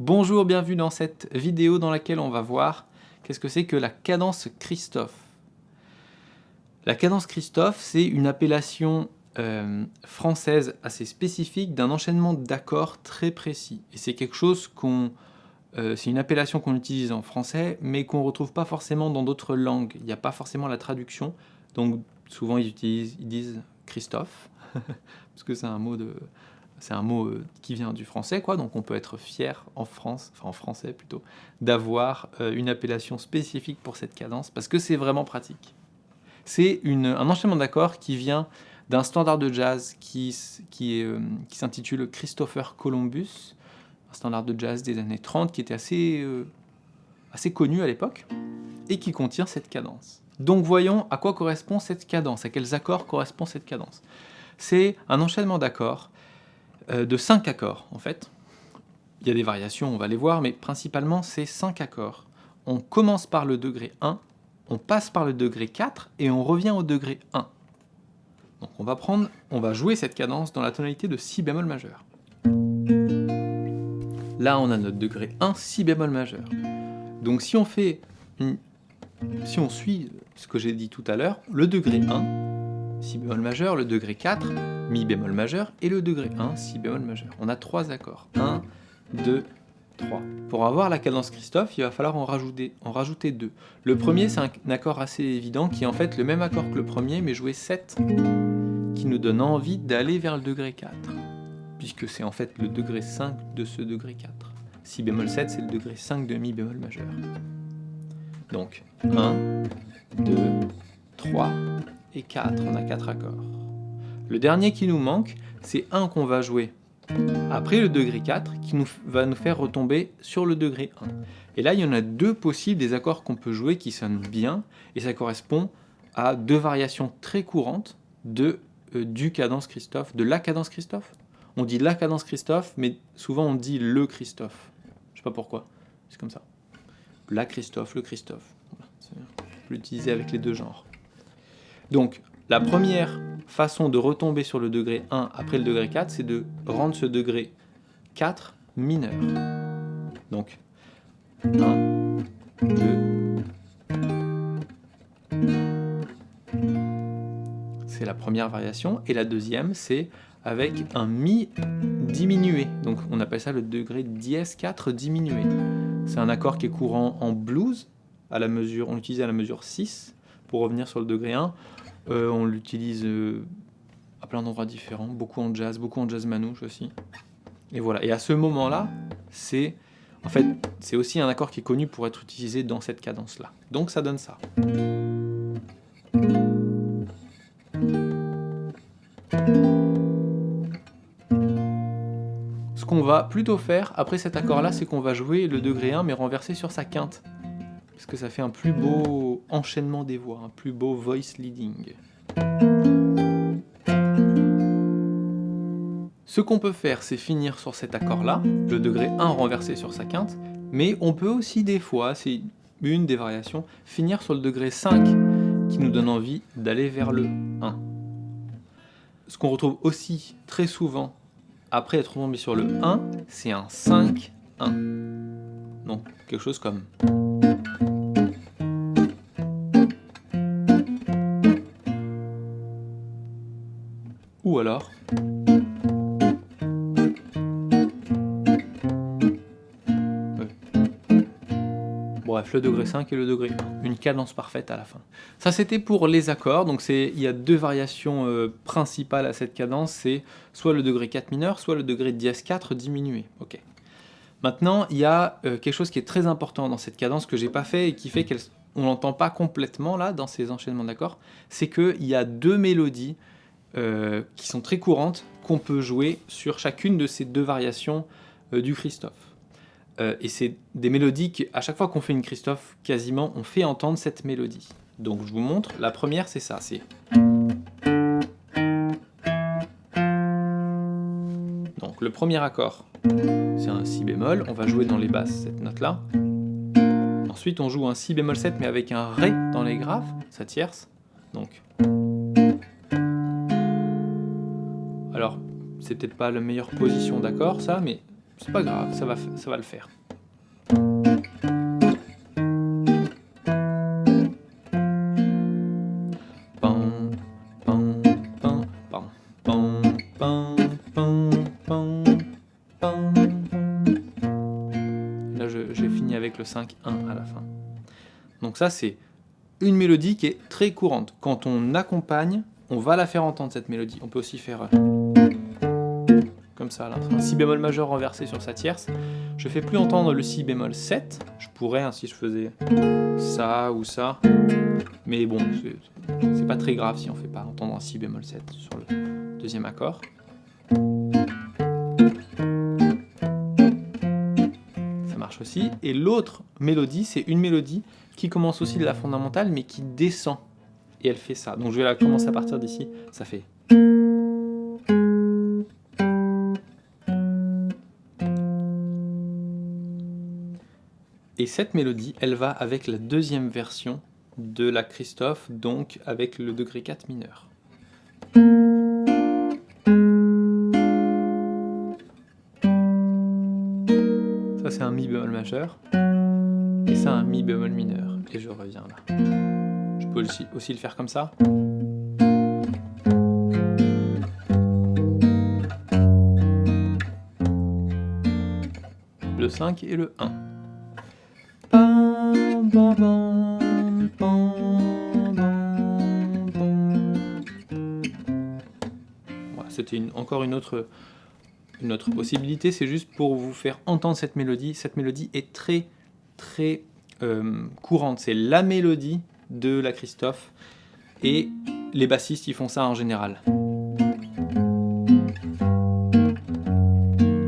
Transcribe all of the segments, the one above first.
Bonjour, bienvenue dans cette vidéo dans laquelle on va voir qu'est-ce que c'est que la cadence Christophe. La cadence Christophe, c'est une appellation euh, française assez spécifique d'un enchaînement d'accords très précis. Et c'est quelque chose qu'on... Euh, c'est une appellation qu'on utilise en français, mais qu'on ne retrouve pas forcément dans d'autres langues. Il n'y a pas forcément la traduction. Donc souvent ils, ils disent Christophe, parce que c'est un mot de c'est un mot euh, qui vient du français, quoi, donc on peut être fier en France, enfin en français plutôt, d'avoir euh, une appellation spécifique pour cette cadence, parce que c'est vraiment pratique. C'est un enchaînement d'accords qui vient d'un standard de jazz qui, euh, s'intitule Christopher Columbus, un standard de jazz des années 30 qui était assez, connu à l'époque, et qui contient cette cadence. Donc voyons à quoi correspond cette cadence, à quels accords correspond cette cadence. C'est un enchaînement d'accords de 5 accords en fait. Il y a des variations, on va les voir, mais principalement c'est 5 accords. On commence par le degré 1, on passe par le degré 4 et on revient au degré 1. Donc on va prendre, on va jouer cette cadence dans la tonalité de si bémol majeur. Là on a notre degré 1, si bémol majeur. Donc si on fait, si on suit ce que j'ai dit tout à l'heure, le degré 1, si bémol majeur, le degré 4, mi bémol majeur, et le degré 1, si bémol majeur. On a trois accords. 1, 2, 3. Pour avoir la cadence Christophe, il va falloir en rajouter, en rajouter deux. Le premier, c'est un accord assez évident, qui est en fait le même accord que le premier, mais joué 7, qui nous donne envie d'aller vers le degré 4, puisque c'est en fait le degré 5 de ce degré 4. Si bémol 7, c'est le degré 5 de mi bémol majeur. Donc, 1, 2, 3, et 4, on a 4 accords. Le dernier qui nous manque, c'est 1 qu'on va jouer après le degré 4, qui nous, va nous faire retomber sur le degré 1. Et là, il y en a deux possibles des accords qu'on peut jouer qui sonnent bien, et ça correspond à deux variations très courantes de, euh, du cadence Christophe, de la cadence Christophe. On dit la cadence Christophe, mais souvent on dit le Christophe. Je sais pas pourquoi, c'est comme ça. La Christophe, le Christophe. On peut l'utiliser avec les deux genres. Donc, la première façon de retomber sur le degré 1 après le degré 4, c'est de rendre ce degré 4 mineur. Donc, 1, 2, c'est la première variation, et la deuxième, c'est avec un Mi diminué. Donc on appelle ça le degré dièse 4 diminué. C'est un accord qui est courant en blues, à la mesure, on l'utilise à la mesure 6, pour revenir sur le degré 1. Euh, on l'utilise euh, à plein d'endroits différents, beaucoup en jazz, beaucoup en jazz manouche aussi. Et voilà. Et à ce moment-là, c'est en fait, c'est aussi un accord qui est connu pour être utilisé dans cette cadence-là. Donc ça donne ça. Ce qu'on va plutôt faire après cet accord-là, c'est qu'on va jouer le degré 1 mais renversé sur sa quinte parce que ça fait un plus beau enchaînement des voix, un plus beau voice leading. Ce qu'on peut faire, c'est finir sur cet accord-là, le degré 1 renversé sur sa quinte, mais on peut aussi des fois, c'est une des variations, finir sur le degré 5 qui nous donne envie d'aller vers le 1. Ce qu'on retrouve aussi très souvent après être tombé sur le 1, c'est un 5-1. Donc quelque chose comme... Bref, le degré 5 et le degré 1. Une cadence parfaite à la fin. Ça, c'était pour les accords. Donc, il y a deux variations euh, principales à cette cadence. C'est soit le degré 4 mineur, soit le degré dièse 4 diminué. Maintenant, il y a euh, quelque chose qui est très important dans cette cadence que j'ai pas fait et qui fait qu'on n'entend pas complètement là dans ces enchaînements d'accords. C'est qu'il y a deux mélodies euh, qui sont très courantes, qu'on peut jouer sur chacune de ces deux variations euh, du Christophe. Euh, et c'est des mélodies qu'à chaque fois qu'on fait une Christophe, quasiment, on fait entendre cette mélodie. Donc je vous montre, la première c'est ça, c'est... Donc le premier accord, c'est un Si bémol, on va jouer dans les basses cette note-là. Ensuite on joue un Si bémol 7 mais avec un Ré dans les graves, sa tierce. Donc c'est peut-être pas la meilleure position d'accord, ça, mais c'est pas grave, ça va, ça va le faire. Là, j'ai fini avec le 5-1 à la fin. Donc ça, c'est une mélodie qui est très courante. Quand on accompagne, on va la faire entendre cette mélodie. On peut aussi faire ça, là. un si bémol majeur renversé sur sa tierce. Je fais plus entendre le si bémol 7. Je pourrais, hein, si je faisais ça ou ça. Mais bon, c'est pas très grave si on fait pas entendre un si bémol 7 sur le deuxième accord. Ça marche aussi. Et l'autre mélodie, c'est une mélodie qui commence aussi de la fondamentale, mais qui descend. Et elle fait ça. Donc je vais la commencer à partir d'ici. Ça fait... Et cette mélodie, elle va avec la deuxième version de la Christophe, donc avec le degré 4 mineur. Ça c'est un mi bémol majeur, et ça un mi bémol mineur, et je reviens là. Je peux aussi, aussi le faire comme ça. Le 5 et le 1. C'était encore une autre, une possibilité, c'est juste pour vous faire entendre cette mélodie. Cette mélodie est très très euh, courante, c'est la mélodie de la Christophe, et les bassistes font ça en général.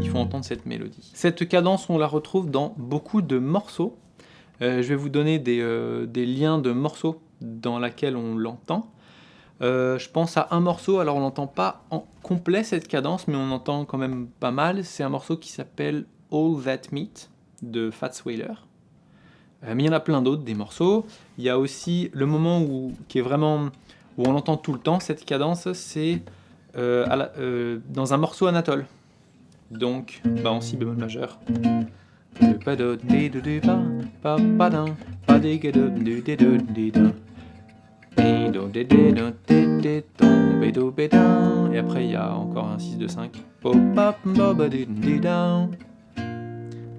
Ils font entendre cette mélodie. Cette cadence, on la retrouve dans beaucoup de morceaux, je vais vous donner euh, des, liens de morceaux dans lesquels on l'entend. Euh, je pense à un morceau, alors on n'entend pas en complet cette cadence, mais on entend quand même pas mal. C'est un morceau qui s'appelle All That Meat de Fats Whaler. mais il y en a plein d'autres, des morceaux. Il y a aussi le moment où, qui est vraiment, où on l'entend tout le temps, cette cadence, c'est dans un morceau Anatole. Donc, bah, en si bémol majeur. Et après il y a encore un 6 de 5.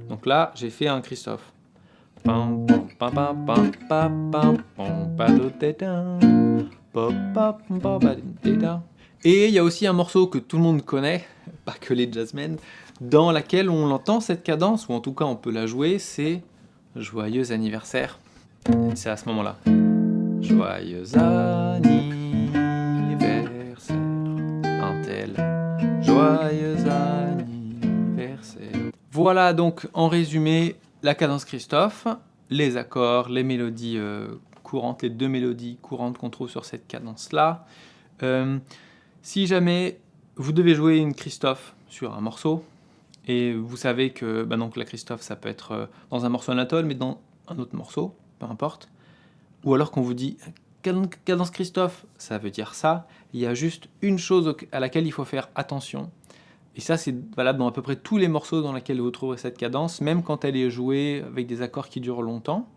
Donc là j'ai fait un Christophe. Et il y a aussi un morceau que tout le monde connaît, pas que les jazzmen, dans laquelle on entend cette cadence, ou en tout cas on peut la jouer, c'est « Joyeux anniversaire ». C'est à ce moment-là. « Joyeux anniversaire, un tel, joyeux anniversaire ». Voilà donc en résumé la cadence Christophe, les accords, les mélodies euh, courantes, les deux mélodies courantes qu'on trouve sur cette cadence-là. Euh, si jamais vous devez jouer une Christophe sur un morceau, et vous savez que bah donc la Christophe, ça peut être euh, dans un morceau Anatole, mais dans un autre morceau, peu importe. Ou alors qu'on vous dit cadence Christophe, ça veut dire ça. Il y a juste une chose à laquelle il faut faire attention. Et ça, c'est valable dans à peu près tous les morceaux dans lesquels vous trouverez cette cadence, même quand elle est jouée avec des accords qui durent longtemps,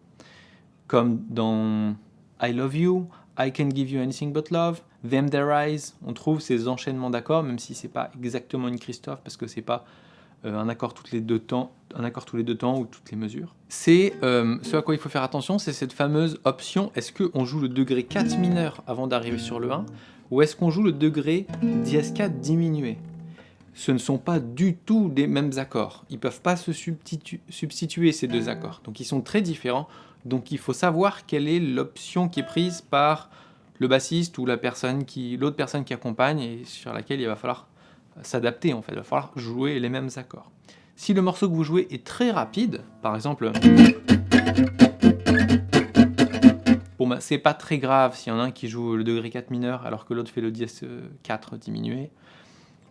comme dans I Love You, I Can Give You Anything But Love, Them Their Eyes. On trouve ces enchaînements d'accords, même si c'est pas exactement une Christophe, parce que c'est pas un, accord toutes les deux temps, un accord tous les deux temps ou toutes les mesures. C'est euh, ce à quoi il faut faire attention, c'est cette fameuse option, est-ce qu'on joue le degré 4 mineur avant d'arriver sur le 1, ou est-ce qu'on joue le degré dièse 4 diminué? Ce ne sont pas du tout des mêmes accords. Ils ne peuvent pas se substituer ces deux accords. Donc ils sont très différents. Donc il faut savoir quelle est l'option qui est prise par le bassiste ou la personne l'autre personne qui accompagne et sur laquelle il va falloir s'adapter en fait, il va falloir jouer les mêmes accords. Si le morceau que vous jouez est très rapide, par exemple... Bon bah c'est pas très grave s'il y en a un qui joue le degré 4 mineur alors que l'autre fait le dièse 4 diminué.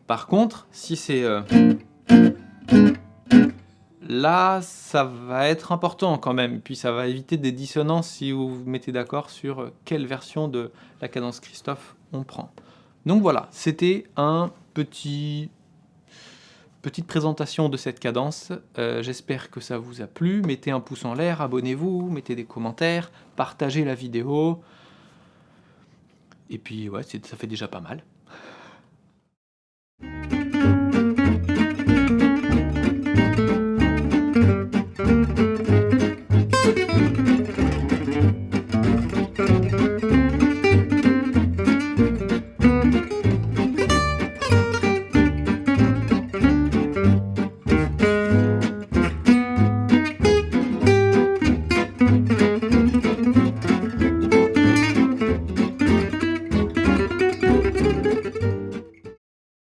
Par contre, si c'est... Euh, là, ça va être important quand même, puis ça va éviter des dissonances si vous vous mettez d'accord sur euh, quelle version de la cadence Christophe on prend. Donc voilà, c'était un petit petite présentation de cette cadence. Euh, j'espère que ça vous a plu. Mettez un pouce en l'air, abonnez-vous, mettez des commentaires, partagez la vidéo. Et puis ouais, ça fait déjà pas mal.